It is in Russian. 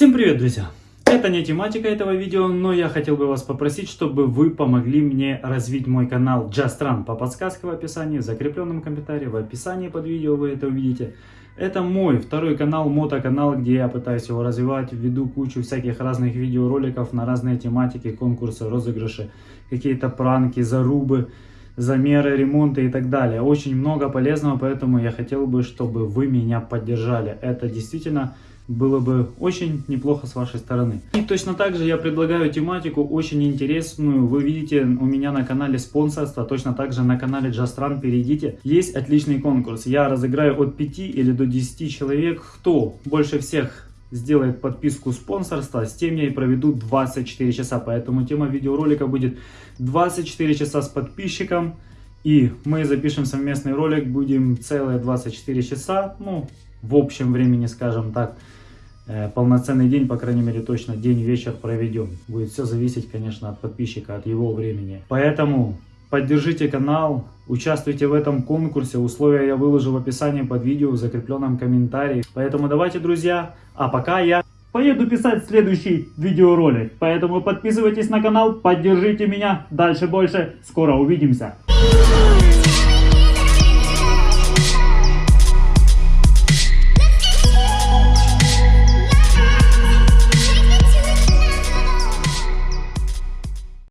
Всем привет, друзья! Это не тематика этого видео, но я хотел бы вас попросить, чтобы вы помогли мне развить мой канал Just Run по подсказке в описании, в закрепленном комментарии, в описании под видео вы это увидите. Это мой второй канал, мотоканал, где я пытаюсь его развивать, веду кучу всяких разных видеороликов на разные тематики, конкурсы, розыгрыши, какие-то пранки, зарубы, замеры, ремонты и так далее. Очень много полезного, поэтому я хотел бы, чтобы вы меня поддержали. Это действительно было бы очень неплохо с вашей стороны. И точно так же я предлагаю тематику очень интересную. Вы видите у меня на канале спонсорство, точно так же на канале Run перейдите. Есть отличный конкурс. Я разыграю от 5 или до 10 человек. Кто больше всех сделает подписку спонсорства, с тем я и проведу 24 часа. Поэтому тема видеоролика будет 24 часа с подписчиком. И мы запишем совместный ролик, будем целые 24 часа, ну, в общем времени, скажем так. Э, полноценный день, по крайней мере точно день-вечер проведем. Будет все зависеть, конечно, от подписчика, от его времени. Поэтому поддержите канал, участвуйте в этом конкурсе. Условия я выложу в описании под видео, в закрепленном комментарии. Поэтому давайте, друзья, а пока я поеду писать следующий видеоролик. Поэтому подписывайтесь на канал, поддержите меня. Дальше больше. Скоро увидимся.